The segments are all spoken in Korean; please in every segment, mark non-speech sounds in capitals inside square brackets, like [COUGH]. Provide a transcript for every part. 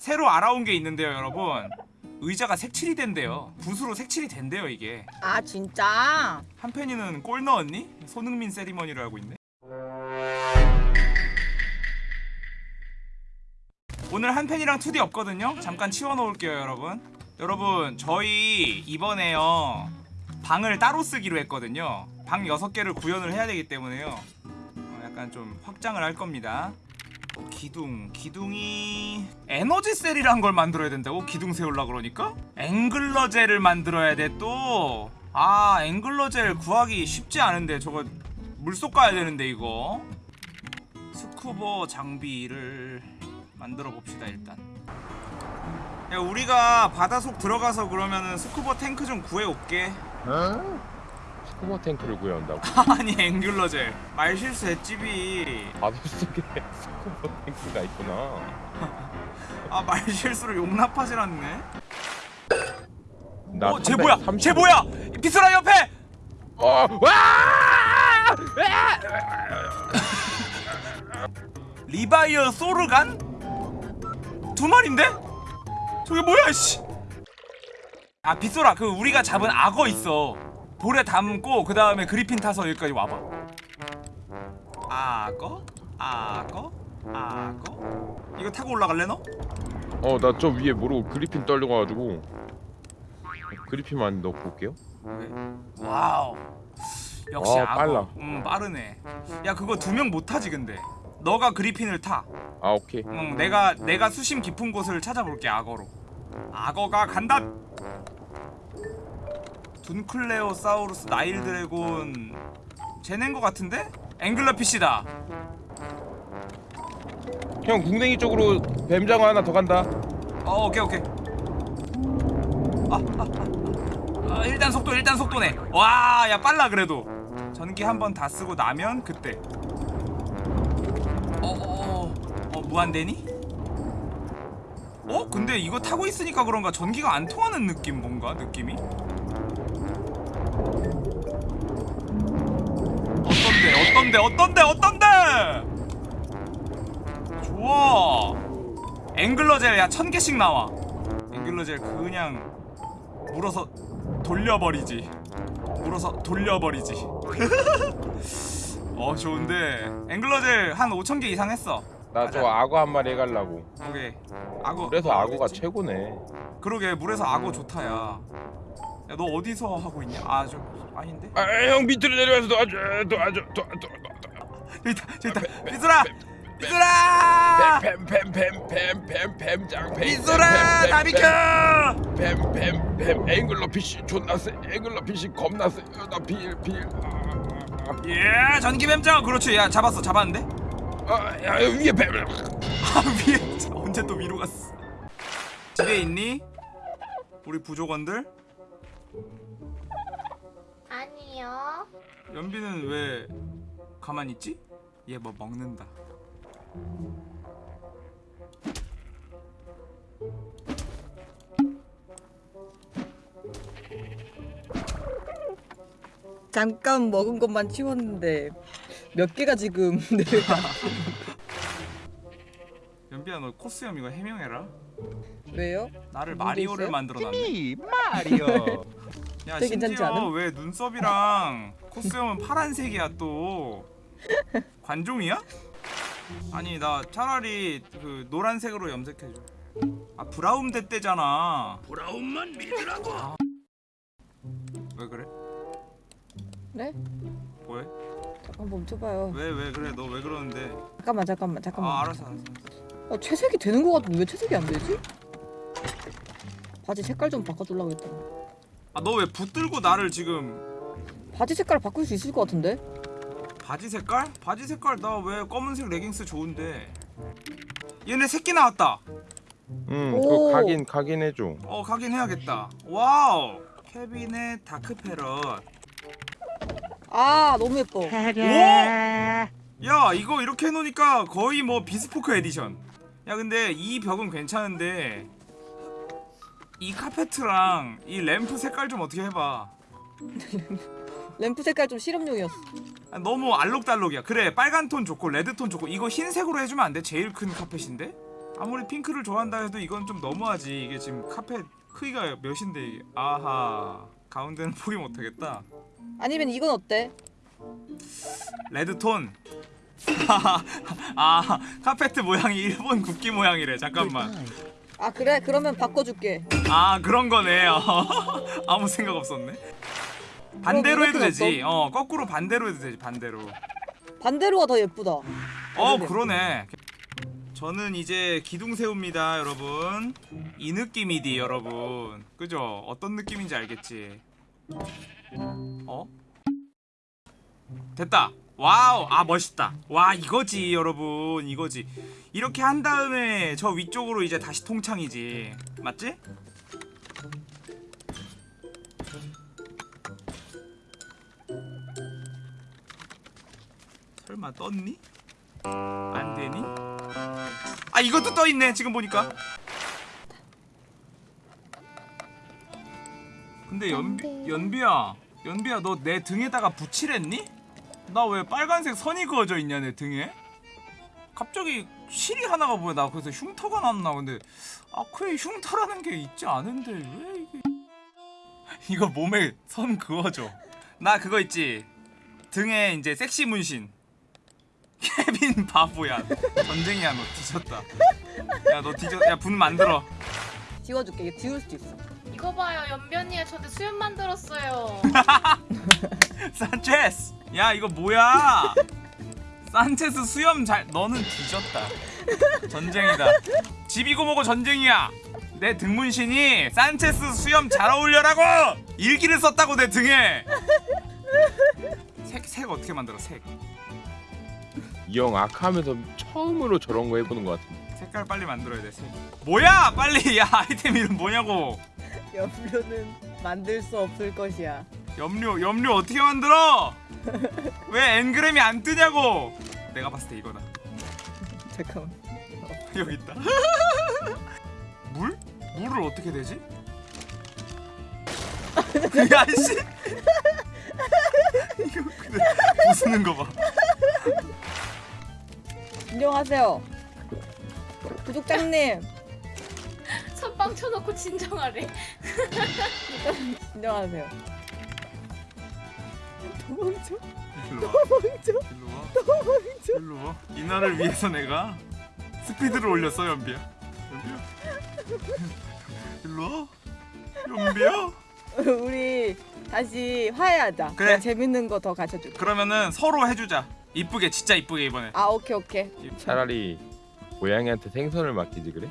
새로 알아온 게 있는데요 여러분. 의자가 색칠이 된대요. 붓으로 색칠이 된대요 이게. 아 진짜? 한편이는 꼴 넣었니? 손흥민 세리머니를 하고 있네. 오늘 한편이랑 2D 없거든요? 잠깐 치워놓을게요 여러분. 여러분 저희 이번에요 방을 따로 쓰기로 했거든요. 방 6개를 구현을 해야 되기 때문에요. 어, 약간 좀 확장을 할 겁니다. 어, 기둥 기둥이 에너지 셀이란 걸 만들어야 된다고? 기둥 세우려 그러니까? angler gel을 만들어야 돼또아 angler gel 구하기 쉽지 않은데 저거 물속 가야 되는데 이거. 스쿠버 장비를 만들어 봅시다 일단. 야 우리가 바다 속 들어가서 그러면은 스쿠버 탱크 좀 구해올게 스쿠버 탱크를 구해온다고? [LAUGHS] 아니 angler gel 말 실수 했지 비 바닷속에 스쿠버 탱크가 있구나 아 말실수로 용납하질 않네. 나 어, 쟤 300, 뭐야? 30 쟤 뭐야? 비스라 옆에. 어! 와! 리바이어 소르간? 두 마리인데? 저게 뭐야, 씨? 아, 빗소라, 그 우리가 잡은 악어 있어. 볼에 담고 그 다음에 그리핀 타서 여기까지 와봐. 악어? 악어? 악어? 이거 타고 올라갈래 너? 어, 나 저 위에 모르고 그리핀 떨려가지고 그리핀만 넣고 올게요 와우. 역시 와, 악어. 빨라. 음, 빠르네. 야, 그거 두 명 못 타지 근데. 너가 그리핀을 타. 아, 오케이 응, 내가 내가 수심 깊은 곳을 찾아볼게 악어로. 악어가 간다. 둔클레오사우루스, 나일 드래곤, 쟤넨 거 같은데? 앵글러 피시다. 형 궁뎅이 쪽으로 뱀장어 하나 더 간다 어, 오케이 오케이. 아, 아, 아, 아, 일단 속도 일단 속도네. 와, 야 빨라 그래도. 전기 한 번 다 쓰고 나면 그때. 어, 어, 어, 어 무한대니? 어? 근데 이거 타고 있으니까 그런가 전기가 안 통하는 느낌 뭔가 느낌이? 어떤데 어떤데 어떤데? 좋아. 앵글러젤 야 천 개씩 나와. 앵글러젤 그냥 물어서 돌려버리지. 물어서 돌려버리지. [LAUGHS] 어 좋은데 앵글러젤 한 5천 개 이상 했어. 나 저 악어 한 마리 해가려고 오케이. 악어. 그래서 너 악어가? 최고네 그러게 물에서 악어 좋다 야. 야 너 어디서 하고 있냐? 아 저 아닌데? 아 형 밑으로 내려와서 도와줘 도와줘 도와줘 저기 있다 저기 있다. 비소라 비소라 뱀뱀뱀뱀뱀뱀 뱀장 비소라 다 비켜. 뱀뱀뱀 angler fish 존나 세 angler fish 겁나 세나빌빌 예 전기 뱀장 그렇지 야 잡았어 잡았는데? 아 야 위에 뱀 아 위에 언제 또 위로 갔어? 집에 있니? 우리 부족원들? 아니요. 연비는 왜 가만히 있지? 얘 뭐 먹는다. 잠깐 먹은 것만 치웠는데 몇 개가 지금 [LAUGHS] 내가 [LAUGHS] 연비야 너 코스염 이거 해명해라. 왜요? 나를 마리오를? 만들어놨네. 마리오 [LAUGHS] 야 괜찮지 심지어 않음? 왜 눈썹이랑 코스염은 파란색이야 또 [LAUGHS] 관종이야? 아니 나 차라리 그 노란색으로 염색해줘 아 브라움 대 때잖아 브라움만 믿으라고 왜 그래? 네? 뭐해? 잠깐 멈춰봐요. 왜 왜 그래 너 왜 그러는데 잠깐만 잠깐만 잠깐만. 아 알았어 알았어 어, 채색이 되는 것 같은데 왜 채색이 안 되지? 바지 색깔 좀 바꿔주려고 했더니 아너 왜 붙들고 나를 지금 바지 색깔 바꿀 수 있을 것 같은데? 바지 색깔? 바지 색깔 나 왜 검은색 레깅스 좋은데 얘네 새끼 나왔다 응 오. 그거 각인 각인 해줘 어 가긴 해야겠다 와우 케빈의 dark parrot 아 너무 예뻐. 야 이거 이렇게 해놓으니까 거의 뭐 비스포크 에디션 야 근데 이 벽은 괜찮은데 이 카페트랑 이 램프 색깔 좀 어떻게 해봐 [LAUGHS] 램프 색깔 좀 실험용이었어. 아, 너무 알록달록이야 그래 빨간 톤 좋고 red 톤 좋고 이거 흰색으로 해주면 안 돼? 제일 큰 카펫인데? 아무리 핑크를 좋아한다 해도 이건 좀 너무하지 이게 지금 카펫 크기가 몇인데 이게 아하 가운데는 포기 못하겠다 아니면 이건 어때? 레드톤 [LAUGHS] 아 카페트 모양이 일본 국기 모양이래. 잠깐만. 아 그래? 그러면 바꿔줄게. 아 그런 거네. 어. [LAUGHS] 아무 생각 없었네. 반대로 해도 되지. 어 거꾸로 반대로 해도 되지 반대로. 반대로가 더 예쁘다. 어 그러네. 저는 이제 기둥 세웁니다 여러분. 이 느낌이디 여러분. 그죠? 어떤 느낌인지 알겠지? 어 됐다. 와우. 아 멋있다. 와 이거지 여러분. 이거지. 이렇게 한 다음에 저 위쪽으로 이제 다시 통창이지. 맞지? 설마 떴니? 안 되니? 아 이것도 떠 있네 지금 보니까. 근데 연비 연비야. 연비야 너 내 등에다가 붙이랬니? 나 왜 빨간색 선이 그어져 있냐 내 등에? 갑자기 실이 하나가 보여. 나 그래서 흉터가 났나 근데. 아크에 흉터라는 게 있지 않은데 왜 이게. [LAUGHS] 이거 몸에 선 그어줘 나 그거 있지. 등에 이제 섹시 문신. [LAUGHS] 케빈 바보야. 전쟁이야 너 뒤졌다. 야 너 뒤졌 야분 만들어. 지워줄게. 이거 지울 수도 있어. 이거 봐요. 연변이가 저한테 수염 만들었어요. [LAUGHS] 산체스! 야 이거 뭐야? 산체스 수염 잘 너는 뒤졌다. 전쟁이다. 집이고 뭐고 전쟁이야? 내 등문신이 산체스 수염 잘 어울려라고! 일기를 썼다고 내 등에! 색, 색 어떻게 만들어 색? 이형 아카하면서 처음으로 저런 거 해보는 것 같은데. 색깔 빨리 만들어야 돼 색. 뭐야 빨리 야 [LAUGHS] 아이템 이름 뭐냐고 염료는 만들 수 없을 것이야. 염료 염료 어떻게 만들어 [LAUGHS] 왜 엔그램이 안 뜨냐고 내가 봤을 때 이거다 잠깐만. [LAUGHS] 여기 있다. 물? 물을 어떻게 되지? 야씨. 이거 근데 부수는 거 봐. 진정하세요. 구독자님 [LAUGHS] 선빵 쳐놓고 진정하래 [LAUGHS] 진정하세요. 도망쳐. 일로 와. 도망쳐. 일로 와. 도망쳐. 일로 와. 이날을 위해서 내가 스피드를 올렸어 연비야. 연비야. [LAUGHS] 일로 와. 연비야. 우리 다시 화해하자. 그래. 내가 재밌는 거 더 가르쳐줄게. 그러면은 서로 해주자. 이쁘게 진짜 이쁘게 이번에. 아 오케이 오케이. 차라리 고양이한테 생선을 맡기지 그래?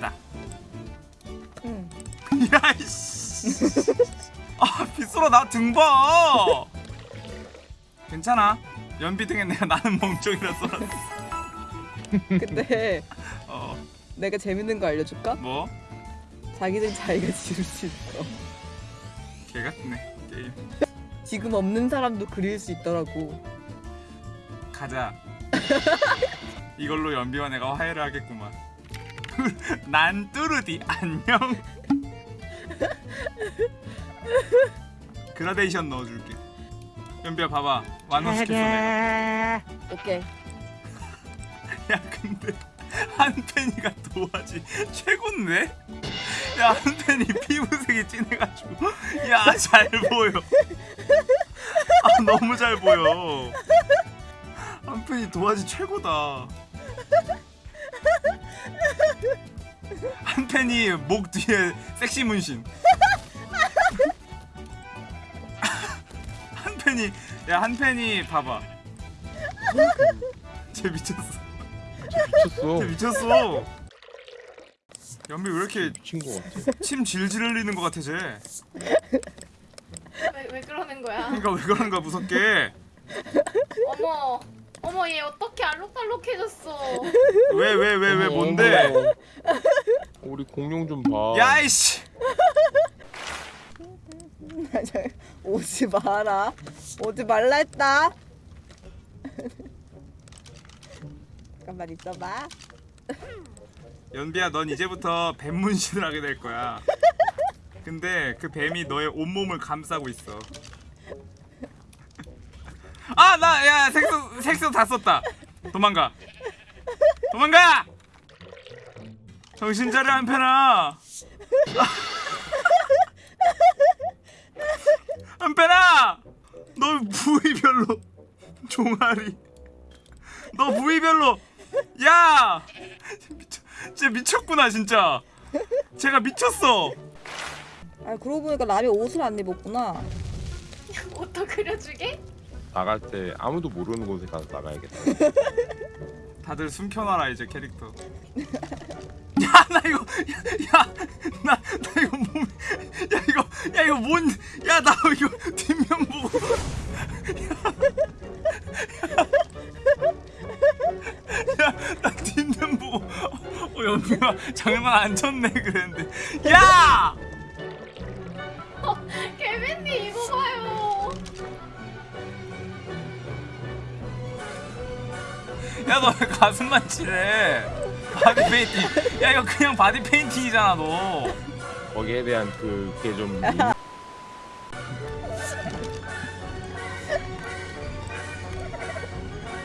나. 응. [LAUGHS] 야이씨. 아 빗소라 나 등 봐. 괜찮아. 연비 등에 내가 나는 멍청이라 써놨어. 근데 어 내가 재밌는 거 알려줄까? 뭐? 자기들 자기가 지을 수 있어. 개 같네 게임. 지금 없는 사람도 그릴 수 있더라고. 가자. [LAUGHS] 이걸로 연비와 내가 화해를 하겠구만. [LAUGHS] 난 뚜르디 안녕. [LAUGHS] 그라데이션 넣어줄게. 연비야 봐봐 완성시켰어 내가. 오케이. 야 근데 한펜이가 도화지 최고인데? 야 한펜이 피부색이 진해가지고. 야 잘 보여. 아 너무 잘 보여. 한펜이 도화지 최고다. 한펜이 목 뒤에 섹시 문신. 한펜이 야 한펜이 봐봐. 쟤 미쳤어. 미쳤어. 쟤 미쳤어. 연비 왜 이렇게 거 같아. 침 질질 흘리는 것 같아 쟤. 왜, 왜 그러는 거야 그러니까 왜 그런가 무섭게. 어머 어머 얘 어떻게 알록달록해졌어 왜 왜 왜 왜 뭔데? 우리 공룡 좀 봐. 야이씨. [LAUGHS] 오지 마라. 오지 말라 했다. [LAUGHS] 잠깐만 있어봐. 연비야 넌 이제부터 뱀 문신을 하게 될 거야. 근데 그 뱀이 너의 온몸을 감싸고 있어. 아, 나, 야, 색소, 색소 다 썼다. 도망가. 도망가! 정신 차려, 한편아. 한편아! 너 부위별로 종아리. 너 부위별로. 야! 미쳐, 진짜 미쳤구나, 진짜. 제가 미쳤어. 아 그러고 보니까 라미 옷을 안 입었구나. [LAUGHS] 옷도 그려주게? 나갈 때 아무도 모르는 곳에 가서 나가야겠다. [LAUGHS] 다들 숨겨놔라 이제 캐릭터. [LAUGHS] 야 나 이거 야나 나 이거 몸야 이거 야 이거 뭔야 나 이거 뒷면 보고 어 연비가 장난 안 쳤네 그랬는데 [LAUGHS] 야 개빈님 이거 봐요. 야 너 왜 가슴만 칠해 바디 페인팅 야 이거 그냥 바디 페인팅이잖아 너 거기에 대한 그 그게 좀 [LAUGHS]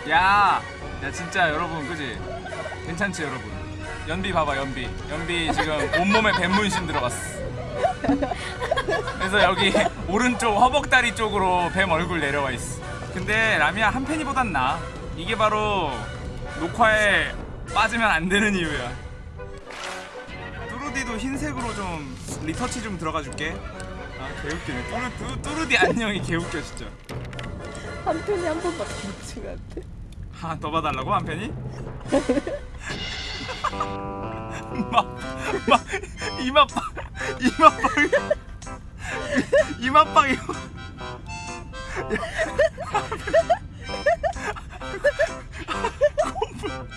야, 야 진짜 여러분 그지? 괜찮지 여러분? 연비 봐봐 연비. 연비 지금 온몸에 뱀문신 들어갔어. 그래서 여기 오른쪽 허벅다리 쪽으로 뱀 얼굴 내려와 있어. 근데 라미야 한 팬이보단 나. 이게 바로 녹화에 빠지면 안 되는 이유야. 뚜루디도 흰색으로 좀 리터치 좀 들어가 줄게. 아 개웃기네. 뚜루, 뚜, 뚜루디 안녕이 개웃겨 진짜. 한 편이 한 번밖에 못 찍었대. 아, 더 봐달라고 한 팬이? [LAUGHS] [LAUGHS] 막, 막 이마 빵, 이마 빵, 이마 빵이. 콧물,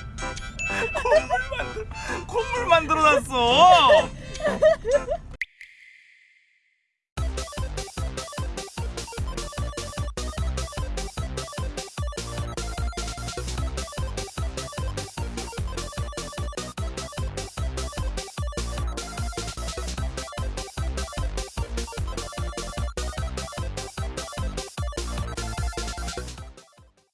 콧물 만들, 콧물 만들어놨어.